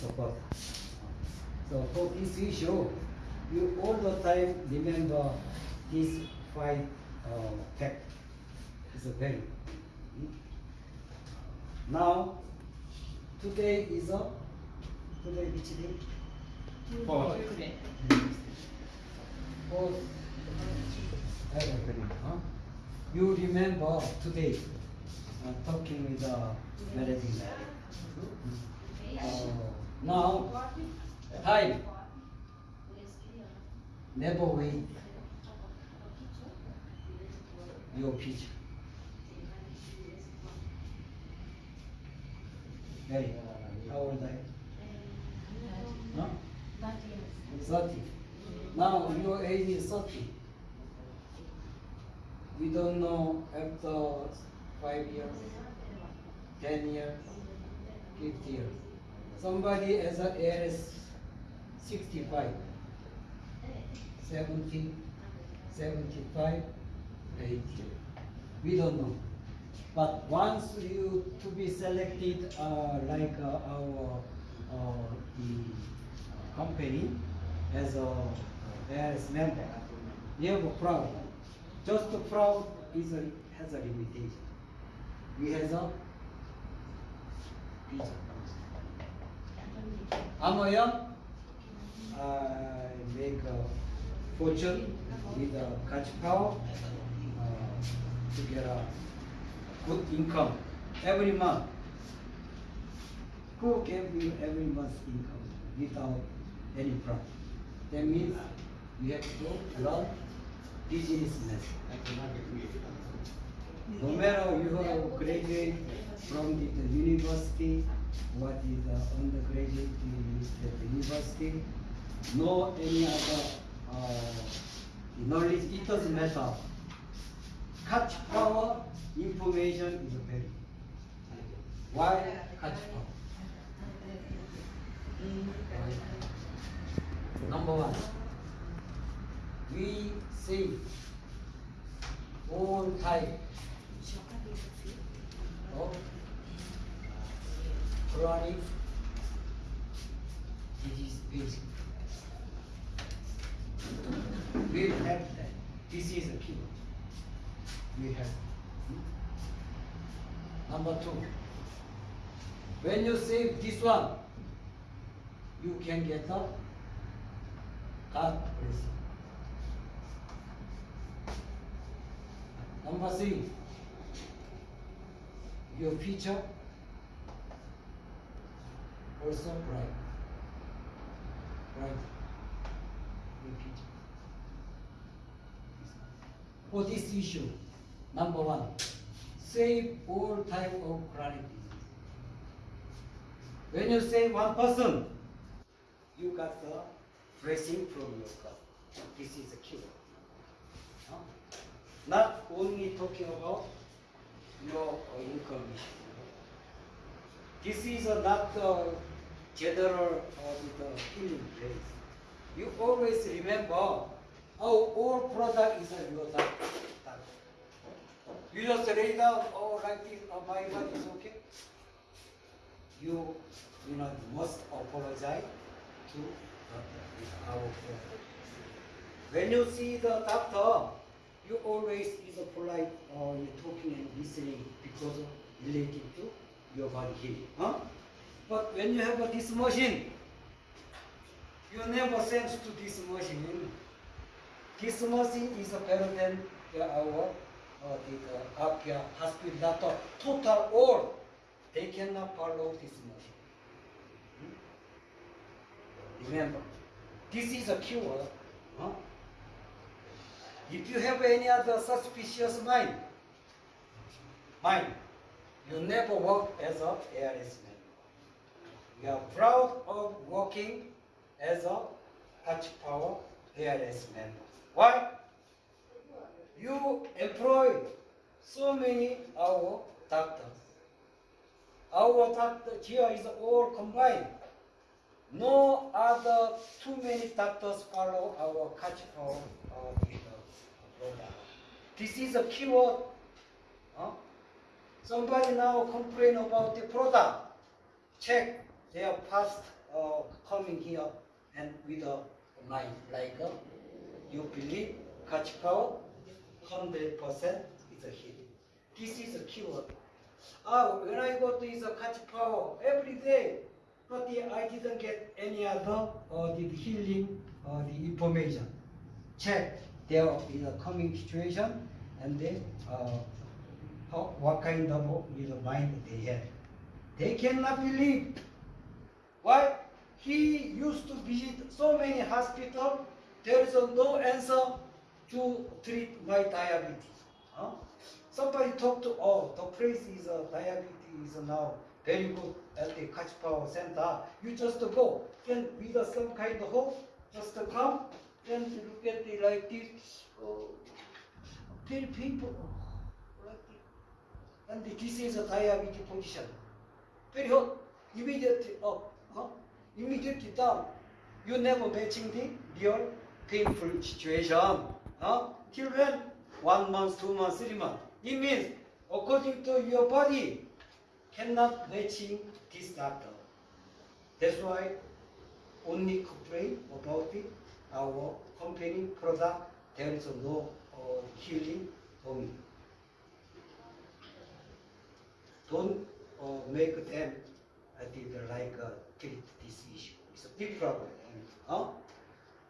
support. So for this issue, you all the time remember this five uh, fact. It's a very. Now, today is a today which day? Fourth. Fourth. February, huh? You remember today uh, talking with the managing director. Uh, now, time. Never wait your future. Very. How old are you? Huh? Thirty. Now your age is thirty. We don't know after five years, ten years, fifty years. Somebody as a as sixty-five, seventy, seventy-five, eighty. We don't know. But once you to be selected, uh, like uh, our uh, the company as a as member, you have a proud. Just proud is a, has a limitation. We has a visa. I'm a young. I make a fortune with a cash power uh, to get a good income every month. Who gave you every month's income without any problem. That means you have to learn businessman. No matter you have graduate from the university, what is the undergraduate in the university, no any other uh, knowledge, it doesn't matter. Catch power information is very. Why catch power? Number one, we see all type chronic disease basic. We have that. This is a key We have. Number two, when you save this one, you can get the God blessing. Number three, your future also. Bright. Your future. For this issue, number one, save all type of disease. When you save one person, you got the blessing from your God. This is a cure. Huh? Not only talking about your uh, income. This is uh, not the general uh, the healing place. You always remember how all product is your doctor. You just lay down, oh, like this, oh, my body is okay. You, you know, must apologize to our friend. When you see the doctor, you always is a polite or you talking and listening because of related to your body healing. Huh? But when you have this machine, you never sense to this machine. This machine is better than the, our uh, the, uh, Apia hospital doctor. Total all, they cannot follow this machine. Hmm? Remember, this is a cure. Huh? If you have any other suspicious mind, mind, you never work as a ARS member. We are proud of working as a Touch Power ARS member. Why? You employ so many our doctors. Our doctor here is all combined. No other too many doctors follow our Touch Power. This is a keyword. Huh? Somebody now complain about the product. Check their past uh, coming here and with a mind like uh, you believe catch power, hundred percent is a healing. This is a keyword. Ah, when I go to is a catch power every day, but I didn't get any other uh, the healing uh, the information. Check there is a coming situation and then uh, how, what kind of you know, mind they have. They cannot believe. Why? He used to visit so many hospitals. There is no answer to treat my diabetes. Huh? Somebody talked to, oh, the place is uh, diabetes is now very good at the Catch Power Center. You just go. and with uh, some kind of hope, just come. and look at the like this. Oh, very painful. Oh, like this. And this is a diabetes position. Very hot. Immediately up. Immediately down. You never matching the real painful situation. Huh? Till when? One month, two months, three months. It means according to your body cannot matching this doctor. That's why only complain about it, our company product, there is no uh, healing for me. Don't uh, make them uh, did like uh, this issue. It's a big problem. Huh?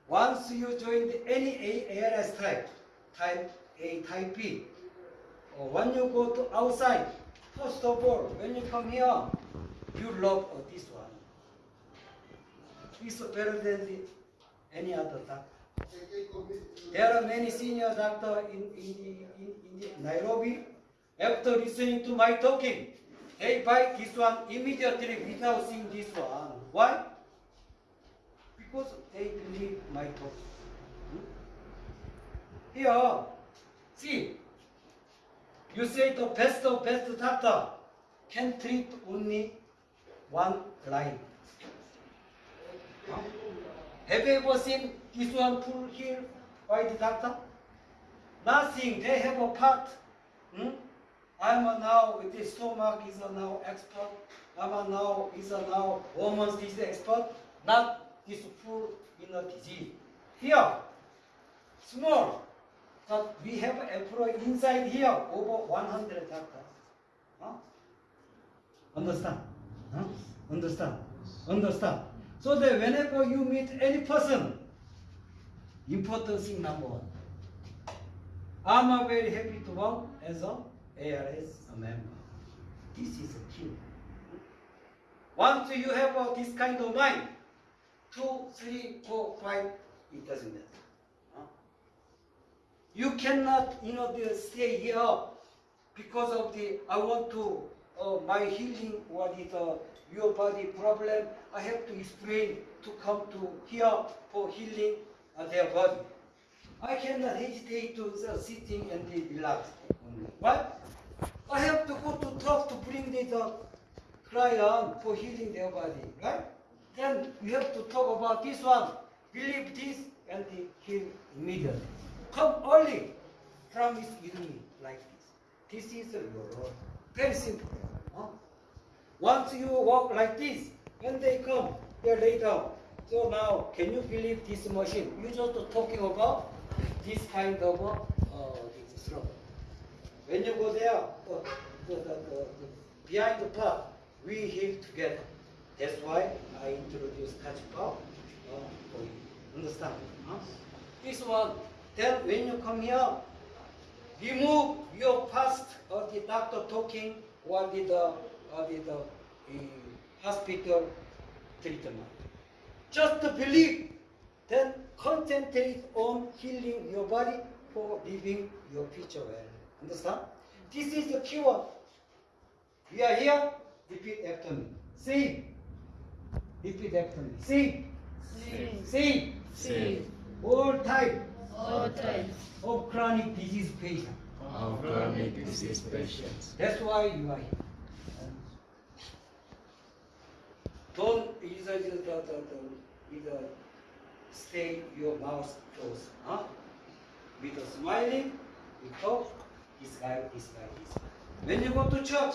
Once you join any A- ALS type, type A, type B, or when you go to outside, first of all, when you come here, you love this one. It's better than any other doctor. There are many senior doctors in, in, in, in Nairobi. After listening to my talking, they buy this one immediately without seeing this one. Why? Because they believe my talk. Hmm? Here, see, you say the best of best doctor can treat only one line. Huh? Have you ever seen this one pull here by the doctor? Nothing. They have a part. Hmm? I'm now with the stomach is a now expert. I'm a now is a now woman's disease expert. Not this full in a disease. Here, small. But we have employee inside here over 100 doctors. Huh? Understand? Huh? Understand? Understand? So that whenever you meet any person, important thing number one. I'm very happy to work as a ARS member. This is a key. Once you have uh, this kind of mind, two, three, four, five, it doesn't matter. Huh? You cannot, you know, stay here because of the, I want to, uh, my healing, what is uh, your body problem, I have to explain to come to here for healing uh, their body. I cannot hesitate to uh, sitting and be relaxed. I have to go to talk to bring the, the client for healing their body. Right? Then we have to talk about this one. Believe this and they heal immediately. Come early. Promise with me like this. This is your role. Very simple. Huh? Once you walk like this, when they come, they lay down. So now, can you believe this machine? You just talking about this kind of uh. When you go there, the, the, the, the, behind the part, we heal together. That's why I introduced power uh, for you. Understand? Huh? This one, then when you come here, remove your past of the doctor talking or the, the, or the, the hospital treatment. Just believe, then concentrate on healing your body for living your future well. Understand? This is the cure. We are here. Repeat after me. See. Repeat after me. See. See, See. see, All type all types of chronic disease patient. of chronic disease patients. That's why you are here. Don't either the, the, the, the, either stay your mouth closed. Huh? With a smiling, you talk, When you go to church,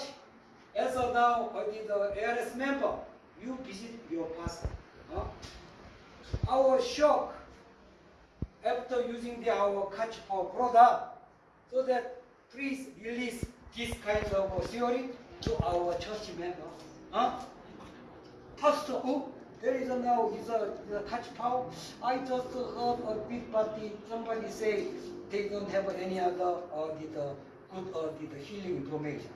as of now, the ARS member, you visit your pastor. huh? Our shock after using the our catch power product, so that please release this kind of theory to our church member. Huh? Pastor, oh, there is a now is a, a catch power. I just heard a big party. Somebody say they don't have any other uh, the, the good uh, the, healing information.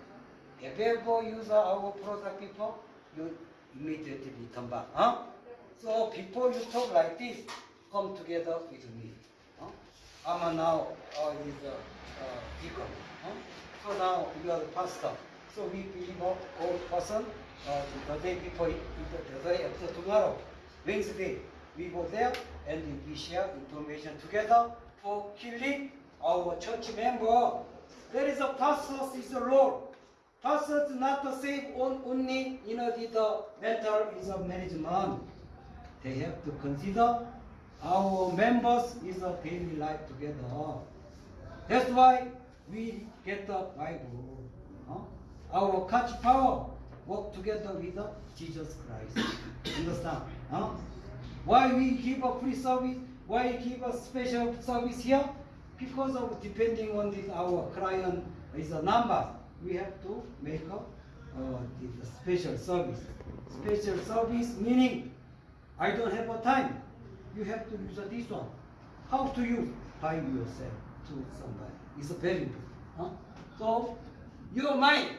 If ever use our product before, you immediately turn back. Huh? So before you talk like this, come together with me. Huh? I'm now uh, is a uh, deacon. Huh? So now you are the pastor. So we believe all person uh, the day before, it- the day after tomorrow, Wednesday, we go there and we share information together for healing our church member. There is a pastor is a role. Pastor is not to save on, only you know the, mental is a management. They have to consider our members is a daily life together. That's why we get the Bible. Our catch power work together with the Jesus Christ. Understand? huh? Why we give a free service? Why we give a special service here? Because of depending on the, our client is a number, we have to make a uh, the, special service. Special service meaning I don't have a time. You have to use this one. How to use? By yourself to somebody. It's very important. Huh? So your mind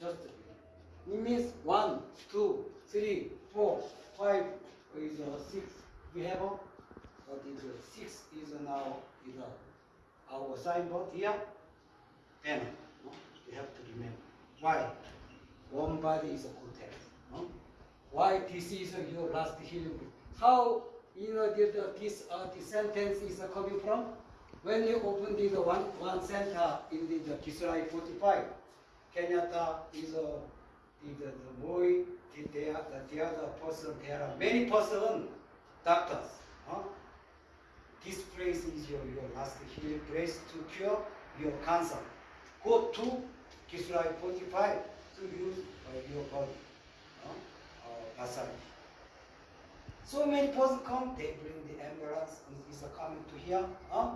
just it means one, two, three, four, five is uh, six. We have a what is uh, six is now is uh, our signboard here. Then no? we have to remember why one body is a health. No? Why this is uh, your last healing? How you know the, the, this uh, the sentence is uh, coming from? When you open the, one one center in the, the Kisrai 45, Kenyatta is a is the, the boy, the, the, the, the other person, there are many person, doctors. Huh? This place is your, your last healing place to cure your cancer. Go to Kisrai 45 to use uh, your body. Huh? Uh. So many person come, they bring the ambulance, is coming to here. Huh?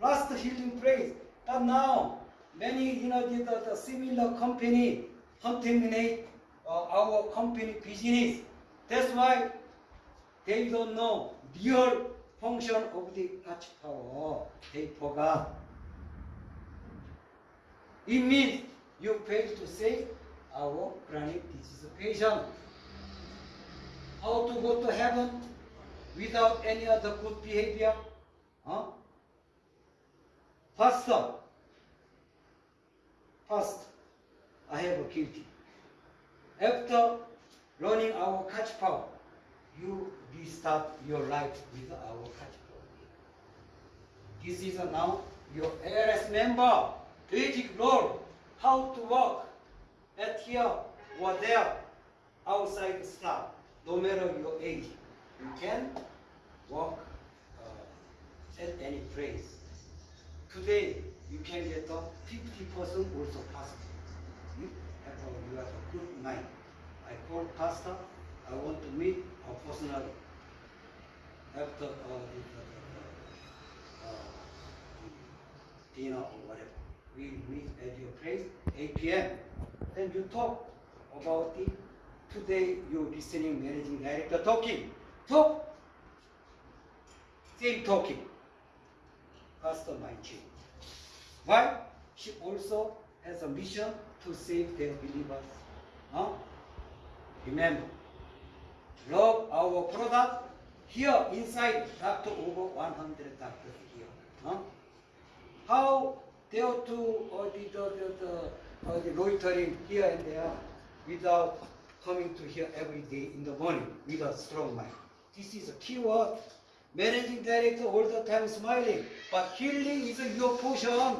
Last healing place. But now, many, you know, the, the similar company contaminate uh, our company business. That's why they don't know real function of the catch power. They forgot. It means you fail to save our chronic disease patient. How to go to heaven without any other good behavior? Huh? Pastor, first, I have a guilty. After learning our catch power, you restart your life with our catch power. This is now your ARS member, basic role, how to work at here or there, outside the staff, no matter your age. You can work uh, at any place. Today, you can get a 50% also possible. Have a, good mind. I call pastor, I want to meet her personally. After uh, the, the, uh, dinner or whatever. We meet at your place, 8 p.m. Then you talk about the, today you listening managing director talking. Talk. Same talking pastor might change. Why? She also has a mission to save their believers. Huh? Remember, love our product. Here inside, doctor over 100 doctors here. Huh? How dare to uh, the, the, the, uh, the loitering here and there without coming to here every day in the morning with a strong mind. This is a keyword. Managing director all the time smiling, but healing is your portion.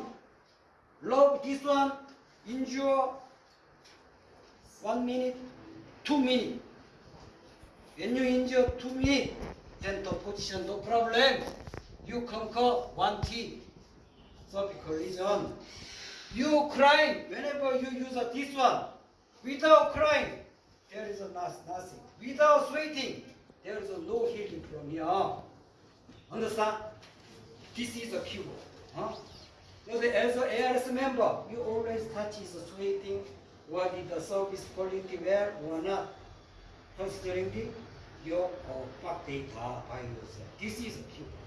Love this one, endure one minute, two minutes. When you two minutes, then the position no problem. You conquer one T, cervical lesion. You crying whenever you use this one, without crying, there is nothing. Without sweating, there is no healing from here. Understand? This is a cure. Huh? So the, as a ARS member, you always touch is sweating, what is the service quality well or not, considering the, your uh, back data by yourself. This is a cure.